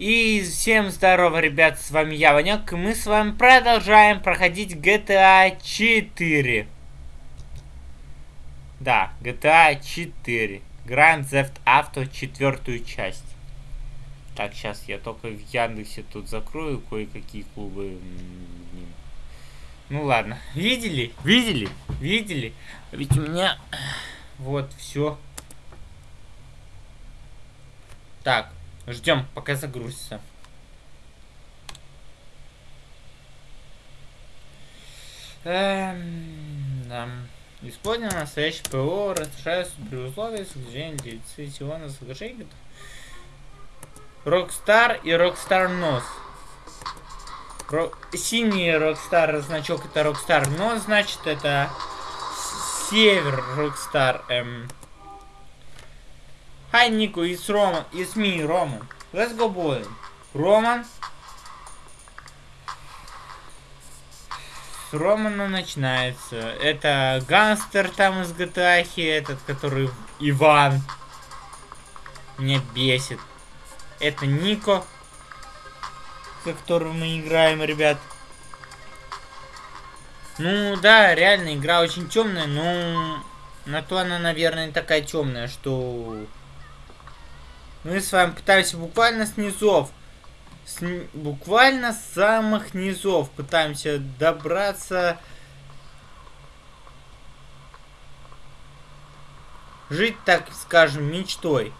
И всем здорово, ребят, с вами я, Ванек, и мы с вами продолжаем проходить GTA 4. Да, GTA 4. Grand Theft Auto четвертую часть. Так, сейчас я только в Яндексе тут закрою кое-какие клубы. Ну ладно. Видели? Видели? Видели? Ведь у меня... Вот, все. Так, Ждем, пока загрузится. Эм, да. Использование настоящее ПО разрешается при условии соглашения лицензионного соглашения. Rockstar и Rockstar North. Ро... Синий Rockstar значок это Rockstar North, значит это Север Rockstar. Эм... Hi, Nico, it's Roman. It's me, Roman. Let's go bowling. Роман. С Романа начинается. Это гангстер там из GTA, этот, который Иван. Меня бесит. Это Нико, за которым мы играем, ребят. Ну да, реально игра очень темная, но на то она, наверное, такая темная, что мы с вами пытаемся буквально с низов, с, буквально с самых низов пытаемся добраться, жить, так скажем, мечтой.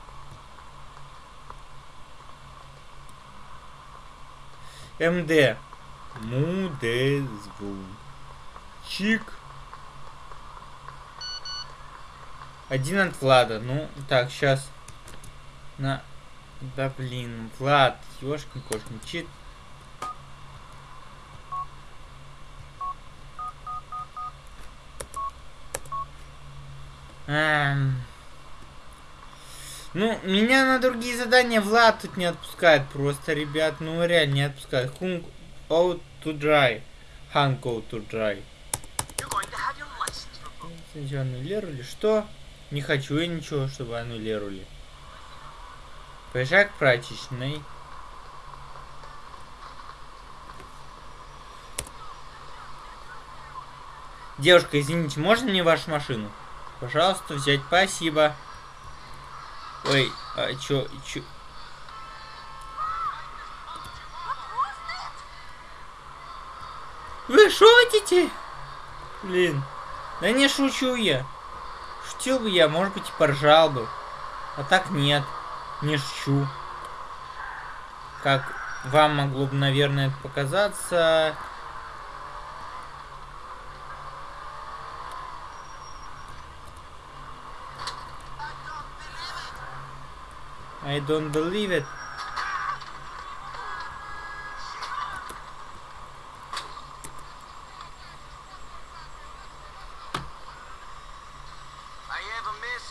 МД. Мудезву. Чик. Один от Влада. Ну, так, сейчас на... Да блин, Влад, ёшкин кошкин, чит. Эм... Ну, меня на другие задания Влад тут не отпускает просто, ребят. Ну, реально не отпускает. Hung out to dry. Hung out to dry. Аннулировали? Что? Не хочу я ничего, чтобы аннулировали. Поезжай к прачечной. Девушка, извините, можно мне вашу машину? Пожалуйста, взять. Спасибо. Ой, а чё, чё? Вы шутите? Блин. Да не шучу я. Шутил бы я, может быть, и поржал бы. А так нет не шучу. Как вам могло бы, наверное, показаться. I don't believe it.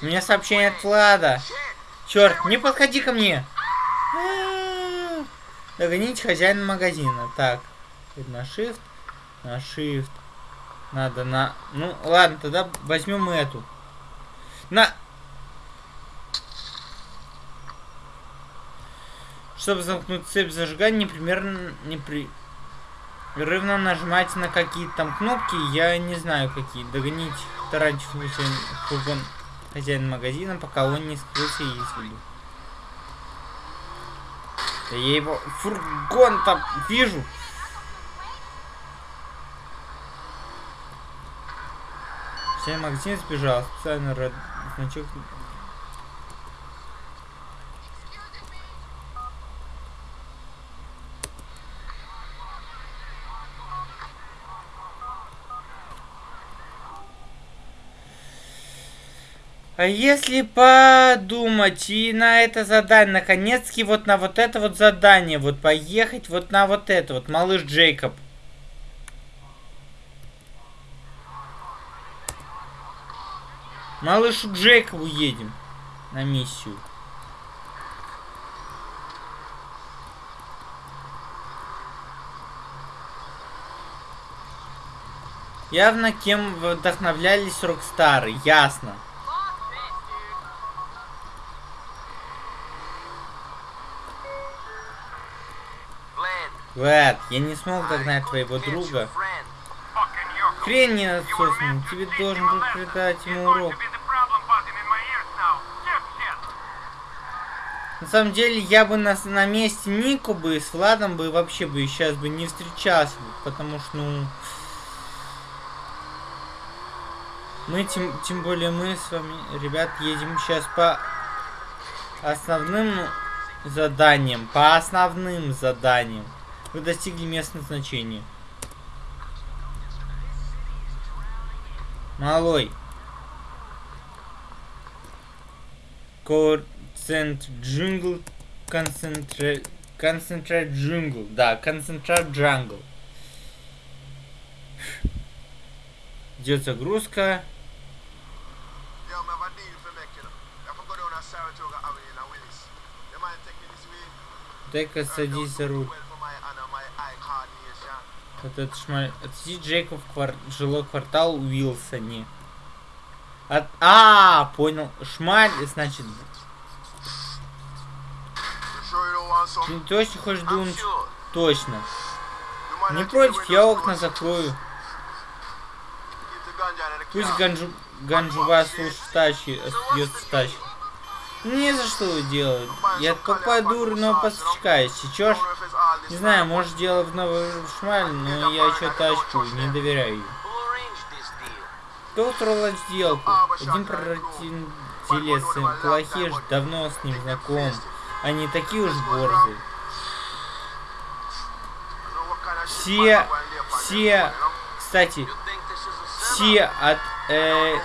У меня сообщение от Влада. Черт, не подходи ко мне! Догоните хозяина магазина. Так, на shift, на shift. Надо на... Ну, ладно, тогда возьмем эту. На... Чтобы замкнуть цепь зажигания, непримерно... Непрерывно нажимайте на какие-то там кнопки, я не знаю какие. Догонить тарантифу фургон хозяин магазина, пока он не скрылся из виду. Да я его фургон там вижу. Хозяин магазин сбежал. Специальный значок если подумать и на это задание, наконец-таки вот на вот это вот задание, вот поехать вот на вот это вот, малыш Джейкоб. Малышу Джейкобу едем на миссию. Явно кем вдохновлялись Рокстары, ясно. Влад, я не смог догнать твоего друга. Хрень не отсосный, тебе должен был придать ему урок. На самом деле, я бы на, на месте Нику бы с Владом бы вообще бы сейчас бы не встречался, потому что, ну... Мы, тем, тем более мы с вами, ребят, едем сейчас по основным заданиям. По основным заданиям. Вы достигли мест назначения. Малой. Концент джунгл. Концентрат... Концентрат. Да, концентрат джангл. Идет загрузка. Дай-ка садись за руль. Вот это шмаль. Отвези Джейка в квар... жилой квартал Уилсоне. От... А, понял. Шмаль, значит. Ты точно хочешь думать? Точно. Не против, я окна закрою. Пусть Ганджу... Ганджува слушает тачи, остается тачи. Не за что делать. Я попаду дурного поставщика, если чё Не знаю, может дело в новый шмаль, но я еще тачку не доверяю ей. Кто устроил сделку? Один прародителец плохиш, давно с ним знаком. Они такие уж борзые. Все, все, кстати, все от э,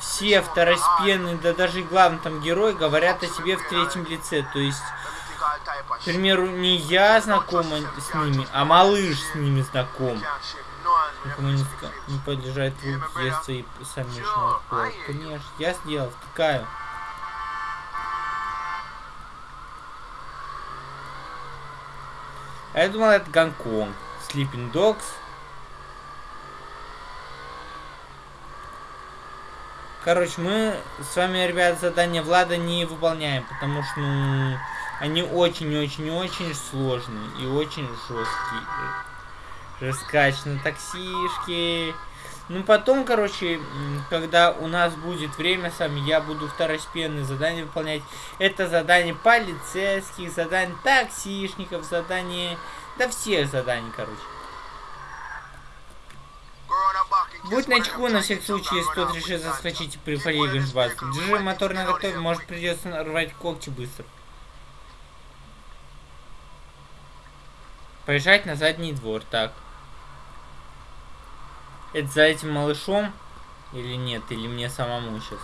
все второстепенные, да даже главный там герой говорят о себе в третьем лице. То есть, к примеру, не я знакома с ними, а малыш с ними знаком. Никому не, не поддержать труд детства и совместного пола. Конечно, я сделал, втыкаю. А я думал, это Гонконг. Sleeping Dogs. Короче, мы с вами, ребят, задание Влада не выполняем, потому что, ну, они очень-очень-очень сложные и очень жесткие. Раскач на таксишки. Ну, потом, короче, когда у нас будет время сами, я буду второстепенные задания выполнять. Это задание полицейских, задание таксишников, задание... Да всех заданий, короче. Будь начеку на всякий случай, если кто-то решит заскочить и припарировать вас. Держи мотор на готове, может придется рвать когти быстро. Поезжать на задний двор, так. Это за этим малышом? Или нет? Или мне самому сейчас?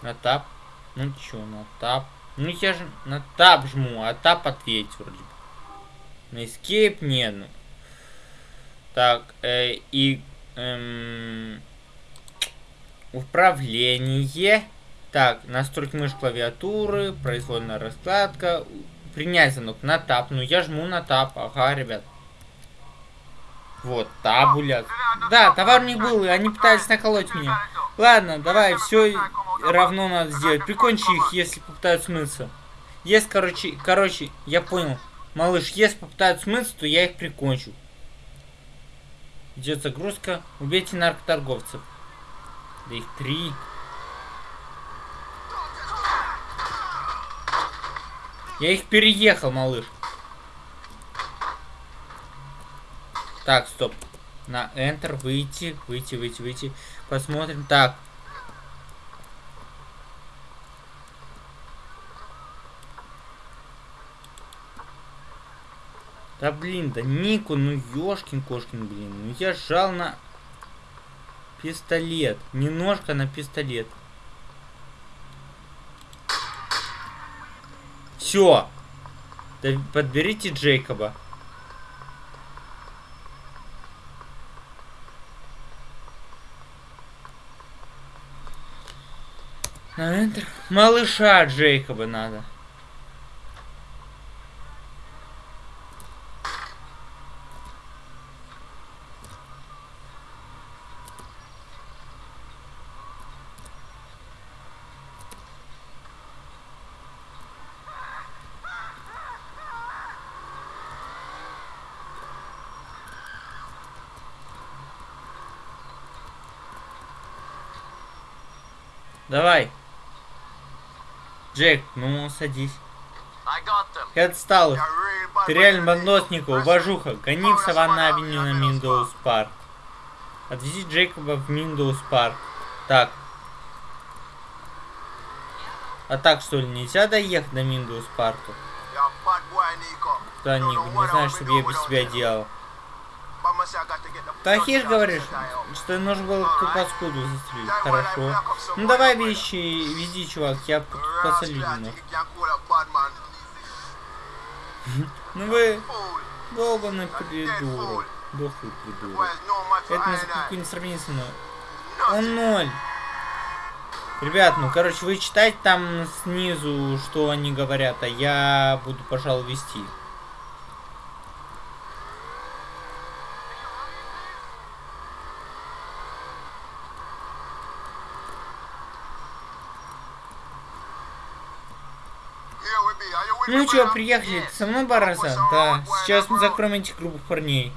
На тап. Ну чё, на тап. Ну я же на тап жму, а тап ответь вроде бы. На escape не, ну. Так, э, и... Эм, управление. Так, настройки мышь клавиатуры, произвольная раскладка. Принять звонок на тап. Ну я жму на тап. Ага, ребят. Вот, табуля. Да, товар не был, и они пытались наколоть меня. Ладно, давай, все равно надо сделать. Прикончи их, если попытаются смыться. Если, короче, короче, я понял. Малыш, если попытаются смыться, то я их прикончу. Идет загрузка. Убейте наркоторговцев. Да их три. Я их переехал, малыш. Так, стоп. На Enter выйти, выйти, выйти, выйти. Посмотрим. Так. Да блин, да Нику, ну ёшкин кошкин, блин. Ну я жал на пистолет. Не ножка на пистолет. Все. Да подберите Джейкоба. Малыша Джейкоба надо. Давай. Джек, ну садись. Я отстал. Ты реально бандосник, уважуха. Гони в Savannah Avenue на Meadows Park. Отвези Джейкоба в Meadows Park. Так. А так что ли нельзя доехать до Meadows Парка? Да, Ник, не I'll что be я без тебя делал. Blood говоришь, что нужно было ту паскуду застрелить. Хорошо. Ну давай вещи, вези, чувак, я тут посолю. Ну вы долбанный придурок. Дохлый придурок. Это какое не сравнение со. Он ноль. Ребят, ну короче, вы читайте там снизу, что они говорят, а я буду, пожалуй, вести. Here we be. Are you with Ну чё, приехали? Со мной, Бараса? Да. Сейчас мы закроем этих грубых парней.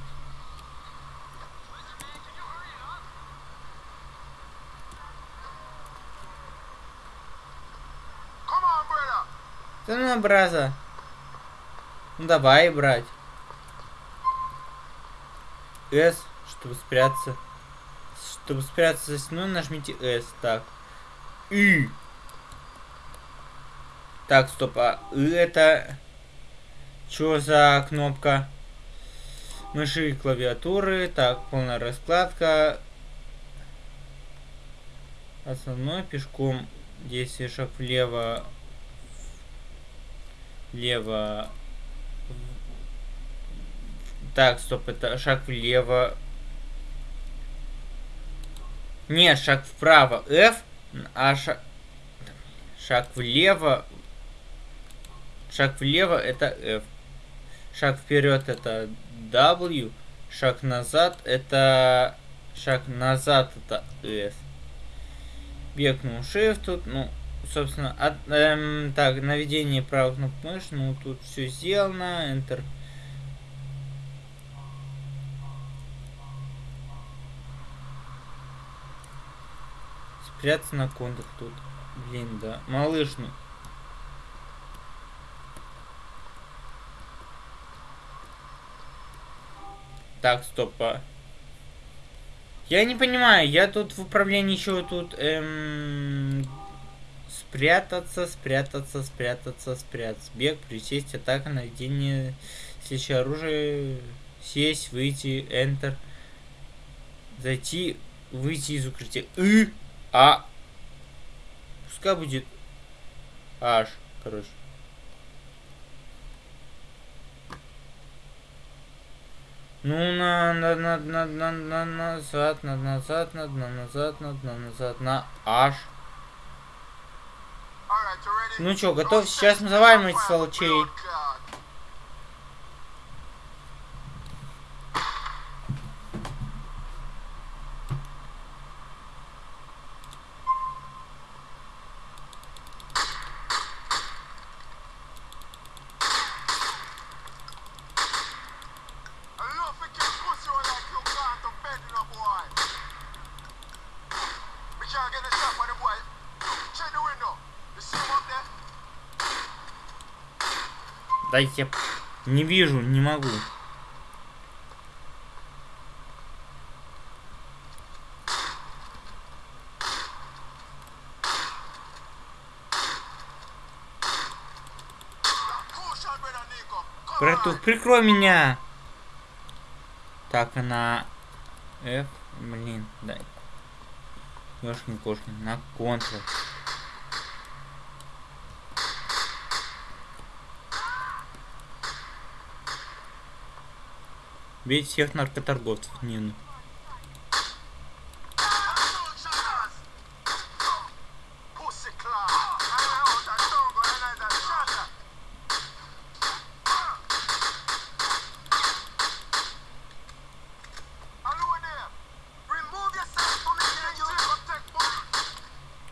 Да ну, Браза. Ну давай, брать. С, чтобы спрятаться. Чтобы спрятаться за стеной, нажмите S. Так. И. Так, стоп, а это... Что за кнопка? Мыши и клавиатуры. Так, полная раскладка. Основной пешком. Действие шаг влево. Влево. Так, стоп, это шаг влево. Нет, шаг вправо F, а шаг... Шаг влево... Шаг влево это F. Шаг вперед это W. Шаг назад это... Шаг назад это S. Бегнул Shift тут, ну, собственно, от, эм, так, наведение правой кнопки мыши, ну, тут все сделано, Enter. Спрятаться на контур тут. Блин, да. Малыш, ну. Так, стоп. а. Я не понимаю, я тут в управлении еще тут эм, спрятаться, спрятаться, спрятаться, спрятаться. Бег, присесть, атака, наведение, следующее оружие, сесть, выйти, Enter, зайти, выйти из укрытия. И, а, пускай будет H, короче. Ну, на, на, на, на, на, на, назад, на, назад, на, на, назад, на, на, назад, на ready? Ну чё, готов? Сейчас мы завалим этих сволочей. Дайте я... Не вижу, не могу. Братух, прикрой меня! Так, на F, блин, дай. Ёшкин кошкин, на контр. Ain't gonna take one.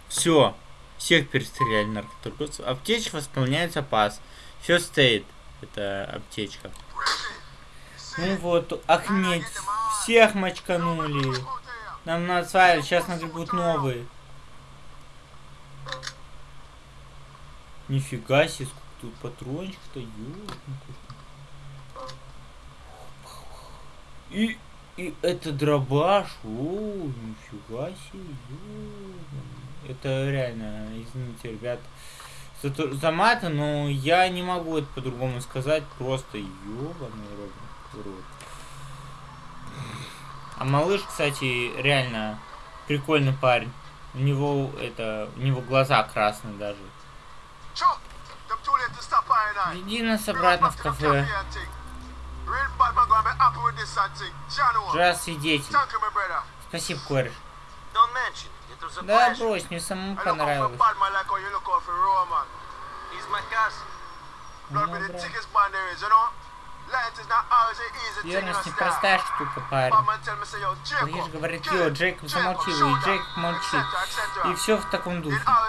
Все. Всех перестреляли наркоторговцев. Аптечка восполняется пас. Все стоит. Это аптечка. Ну вот, охнеть. Всех мочканули. Нам надо свалить, сейчас нагребут новые. Нифига себе, сколько тут патрончик-то. И, и это дробаш, о, нифига себе. Это реально, извините, ребят, за, за маты, но я не могу это по-другому сказать, просто ёбаный рот врут. А малыш, кстати, реально прикольный парень. У него это, у него глаза красные даже. Иди нас обратно в кафе. Раз свидетель. Спасибо, кореш. Да брось, мне самому понравилось. Я нас не простая штука, парень. Лишь ну, говорит Йо, Джейк замолчил, и Джейк молчит. И все в таком духе. Да.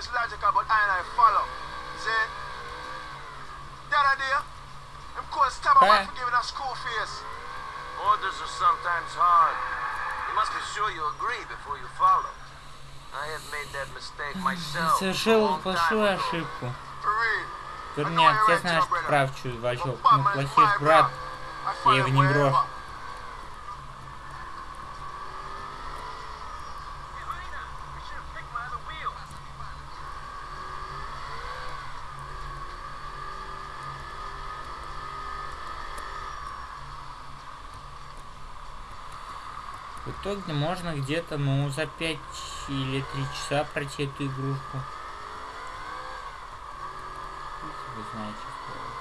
Orders Совершил большую ошибку. Верняк, я знаю, что прав, чувачок. Ну, плохих брат. Я его не брошу. В итоге можно где-то, ну, за 5 или 3 часа пройти эту игрушку. Вы знаете, что...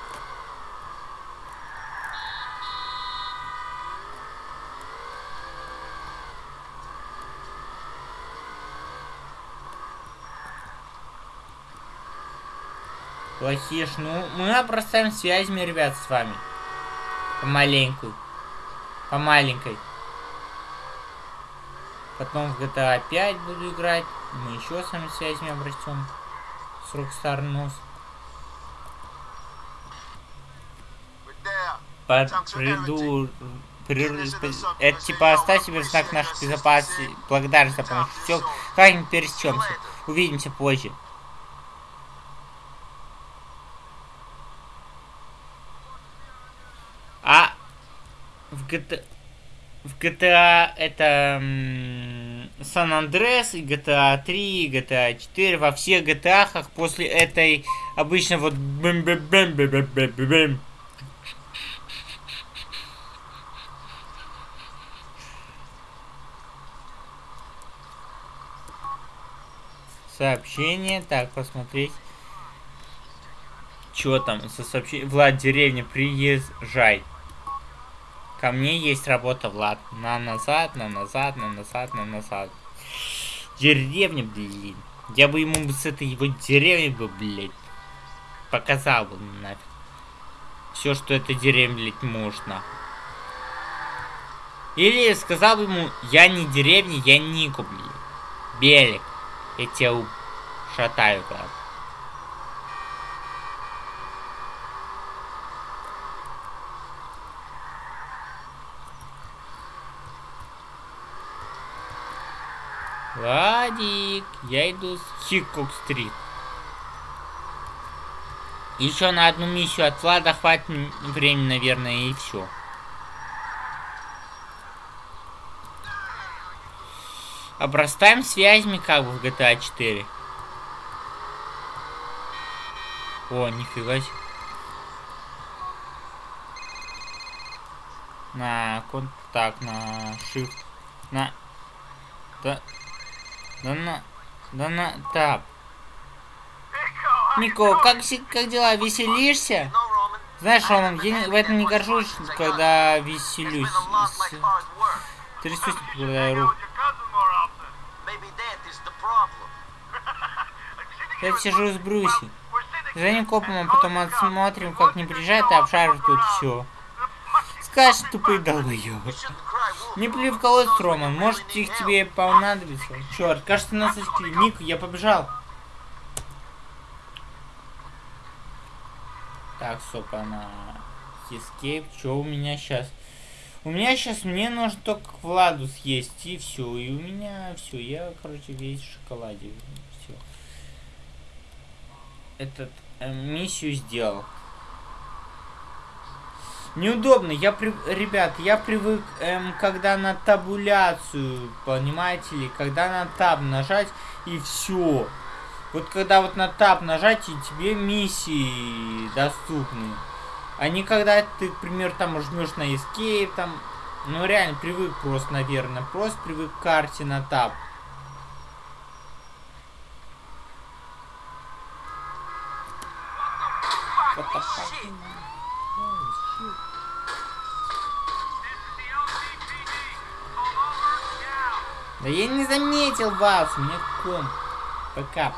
Плохиш, ну, мы обрастаем связями, ребят, с вами. Помаленькую. По маленькой. Потом в GTA 5 буду играть. Мы еще с вами связями обрастем. С Rockstar Нос. Под приду... при- Это типа оставь себе знак нашей безопасности. Благодарность за помощь. Все, как-нибудь пересечемся. Увидимся позже. А в GTA, в GTA это Сан Андрес, и GTA 3, и GTA 4, во всех GTA после этой обычно вот бэм бэм бэм бэм бэм бэм Сообщение, так, посмотреть. Чё там со сообщением? Влад, деревня, приезжай. Ко мне есть работа, Влад. На назад, на назад, на назад, на назад. Деревня, блин. Я бы ему с этой его деревни бы, блядь, показал бы нафиг. Все, что эта деревня, блядь, нахуй. Или сказал бы ему, я не деревня, я Нику, блин. Белик. Я тебя шатаю, брат. Владик, я иду с Хикок-стрит. Еще на одну миссию от Влада хватит времени, наверное, и все. Обрастаем связями как бы в GTA 4. О, нифига себе. На контакт, на shift, на... Да, да на... Да на... Так. Мико, как, как дела? Веселишься? Знаешь, Роман, я в этом не горжусь, когда веселюсь. Трясусь, когда руку. Maybe that is the problem. Я сижу с Брюси. За ним копом, а потом отсмотрим, как не приезжает и обшаривает тут все. Скажешь, cry wolf. Не плюй в колодец, Роман, может их тебе понадобится. Черт, кажется, нас очки. Ник, я побежал. Так, стоп, она... Escape, что у меня сейчас? У меня сейчас мне нужно только к Владу съесть, и все. И у меня все, я, короче, весь в шоколаде. Этот э, миссию сделал. Неудобно, я при... ребят, я привык, эм, когда на табуляцию, понимаете ли, когда на таб нажать и все. Вот когда вот на таб нажать и тебе миссии доступны. А не когда ты, к примеру, там жмешь на escape, там, ну реально привык просто, наверное, просто привык к карте на таб. What. Да я не заметил вас, у меня ком. ПК.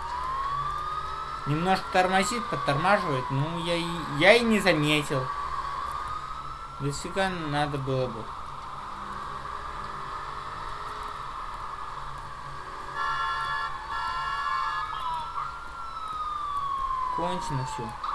Немножко тормозит, подтормаживает, ну я и, я и не заметил. Дофига надо было бы. Кончено все.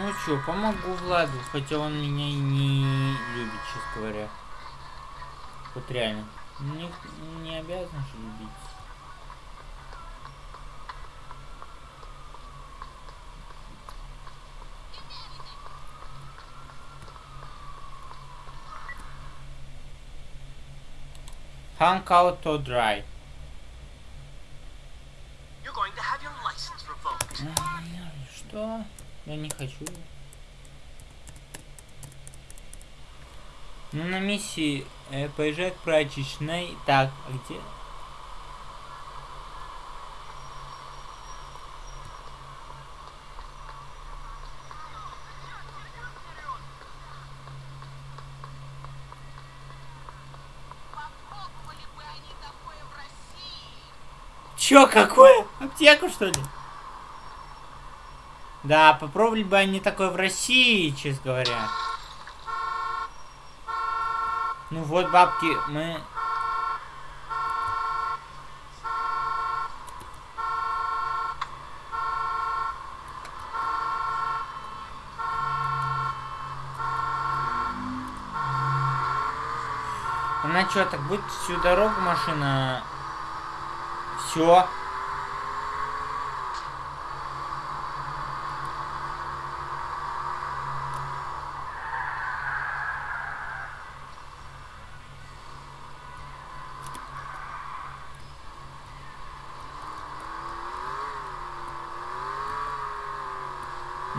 Ну чё, помогу Владу, хотя он меня и не любит, честно говоря. Вот реально. Не, не обязан же любить. Hang out to dry. Я не хочу. Ну, на миссии э, поезжай к прачечной. Так, а где? Чё, какое? Аптеку, что ли? Да, попробовали бы они такое в России, честно говоря. Ну вот, бабки, мы... Она что, так будет всю дорогу машина... Все.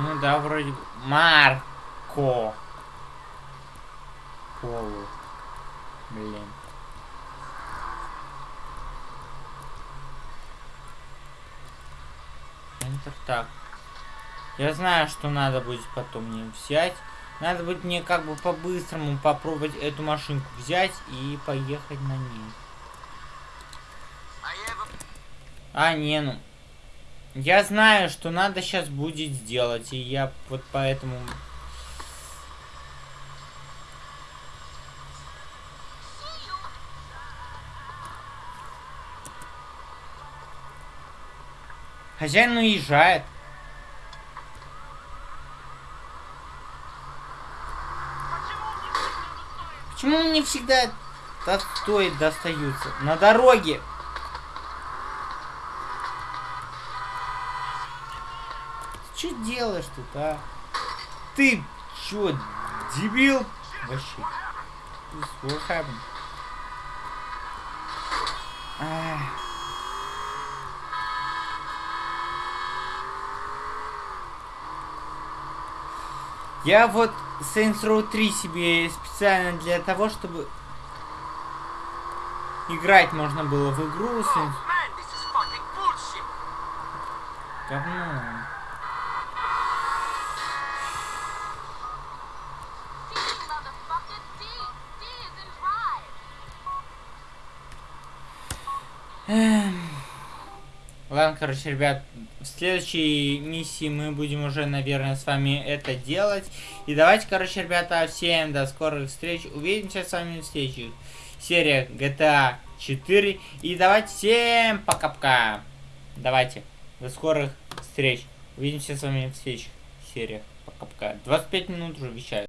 Ну да, вроде... бы. Марко. Полу. Блин. Enter так. Я знаю, что надо будет потом мне взять. Надо будет мне как бы по-быстрому попробовать эту машинку взять и поехать на ней. A А, не, ну. Я знаю, что надо сейчас будет сделать, и я вот поэтому... Хозяин уезжает. Почему мне всегда стоит достаются? На дороге. Что делаешь тут, а? Ты чё, дебил? Вообще. What happened? Ах. Я вот Saints Row 3 себе специально для того, чтобы играть можно было в игру Saints... Говно. Ладно, короче, ребят, в следующей миссии мы будем уже, наверное, с вами это делать. И давайте, короче, ребята, всем до скорых встреч. Увидимся с вами в следующих сериях GTA 4. И давайте всем пока-пока. Давайте, до скорых встреч. Увидимся с вами в следующих сериях. Пока-пока. 25 минут уже вещаю.